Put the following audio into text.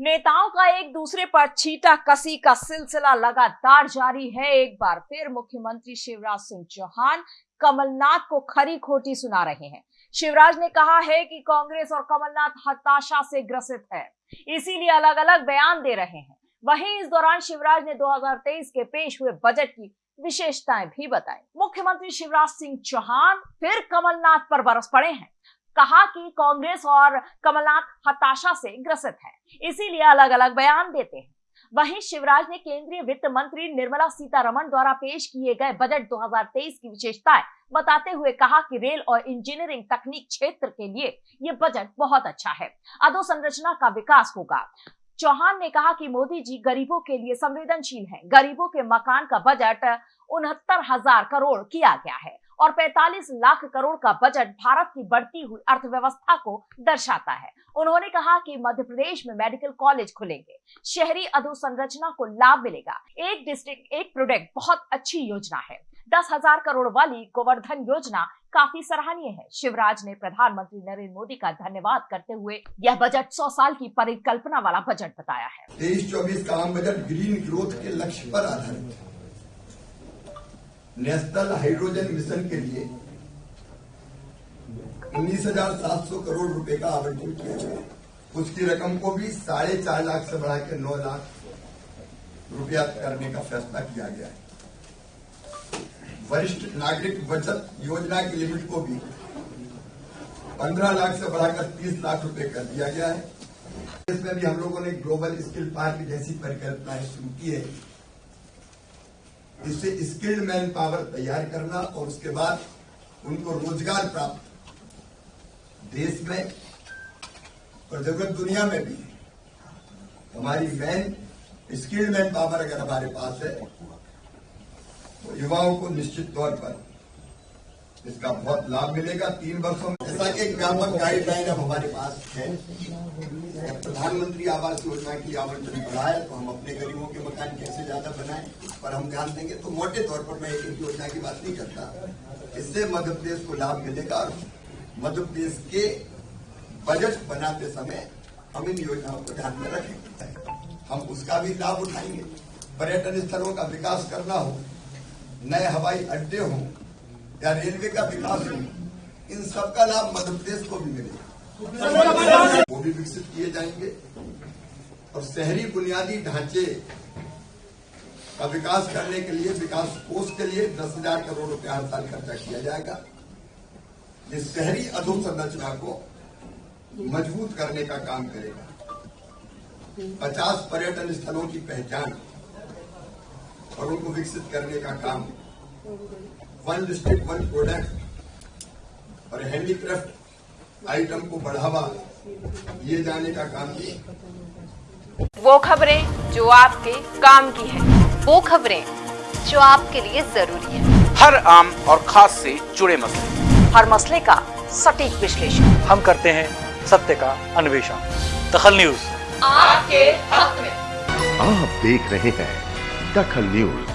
नेताओं का एक दूसरे पर छीटा कसी का सिलसिला लगातार जारी है एक बार फिर मुख्यमंत्री शिवराज सिंह चौहान कमलनाथ को खरी खोटी सुना रहे हैं। शिवराज ने कहा है कि कांग्रेस और कमलनाथ हताशा से ग्रसित है, इसीलिए अलग अलग बयान दे रहे हैं। वहीं इस दौरान शिवराज ने 2023 के पेश हुए बजट की विशेषताएँ भी बताई। मुख्यमंत्री शिवराज सिंह चौहान फिर कमलनाथ पर बरस पड़े हैं। कहा कि कांग्रेस और कमलनाथ हताशा से ग्रसित है। इसीलिए अलग अलग बयान देते हैं। वहीं शिवराज ने केंद्रीय वित्त मंत्री निर्मला सीतारमण द्वारा पेश किए गए बजट 2023 की विशेषताएँ बताते हुए कहा कि रेल और इंजीनियरिंग तकनीक क्षेत्र के लिए ये बजट बहुत अच्छा है। अधोसंरचना का विकास होगा। चौहान ने कहा कि मोदी जी गरीबों के लिए संवेदनशील हैं। गरीबों के मकान का बजट उनहत्तर हज़ार करोड़ किया गया है। और 45 लाख करोड़ का बजट भारत की बढ़ती हुई अर्थव्यवस्था को दर्शाता है। उन्होंने कहा कि मध्य प्रदेश में मेडिकल कॉलेज खुलेंगे, शहरी अधोसंरचना को लाभ मिलेगा। एक डिस्ट्रिक्ट, एक प्रोडक्ट बहुत अच्छी योजना है। दस हज़ार करोड़ वाली गोवर्धन योजना काफ़ी सराहनीय है। शिवराज ने प्रधानमंत्री नरेंद्र मोदी का धन्यवाद करते हुए यह बजट सौ साल की परिकल्पना वाला बजट बताया है। तेईस चौबीस का बजट ग्रीन ग्रोथ के लक्ष्य पर आधारित है। नेशनल हाइड्रोजन मिशन के लिए उन्नीस हज़ार सात सौ करोड़ रुपए का आवंटन किया गया। उसकी रकम को भी साढ़े चार लाख से बढ़ा के नौ लाख रुपया करने का फैसला किया गया है। वरिष्ठ नागरिक बचत योजना की लिमिट को भी पंद्रह लाख से बढ़ाकर तीस लाख रुपए कर दिया गया है। इसमें भी हम लोगों ने ग्लोबल स्किल पार्क जैसी परिकल्पनाएँ शुरू की है। इससे स्किल्ड मैन पावर तैयार करना और उसके बाद उनको रोज़गार प्राप्त देश में और जगत दुनिया में भी। हमारी मैन स्किल्ड मैन पावर अगर हमारे पास है तो युवाओं को निश्चित तौर पर इसका बहुत लाभ मिलेगा तीन वर्षों में। ऐसा एक व्यापक गाइडलाइन अब हमारे पास है। प्रधानमंत्री आवास योजना की आवंटन बढ़ाए तो हम अपने गरीबों के मकान कैसे ज़्यादा बनाएँ, पर हम ध्यान देंगे तो मोटे तौर पर मैं एक योजना की बात नहीं करता। इससे मध्य प्रदेश को लाभ मिलेगा और मध्य प्रदेश के बजट बनाते समय हम इन योजनाओं को ध्यान में रखेंगे। हम उसका भी लाभ उठाएँगे। पर्यटन स्थलों का विकास करना हो, नए हवाई अड्डे हों या रेलवे का विकास हो इन सबका लाभ मध्य प्रदेश को भी मिलेगा। वो भी विकसित किए जाएँगे, और शहरी बुनियादी ढांचे का विकास करने के लिए, विकास कोष के लिए दस हज़ार करोड़ रुपया हर साल खर्चा किया जाएगा। ये शहरी अधोसंरचना को मज़बूत करने का काम करेगा। पचास पर्यटन स्थलों की पहचान और उनको विकसित करने का काम वन डिस्ट्रिक्ट वन प्रोडक्ट और हैंडीक्राफ्ट आइटम को बढ़ावा। दिए जाने का काम किया वो खबरें जो आपके काम की है। वो खबरें जो आपके लिए ज़रूरी है। हर आम और खास से जुड़े मसले। हर मसले का सटीक विश्लेषण। हम करते हैं सत्य का अन्वेषण। दखल न्यूज़। आपके हक में। आप देख रहे हैं दखल न्यूज़।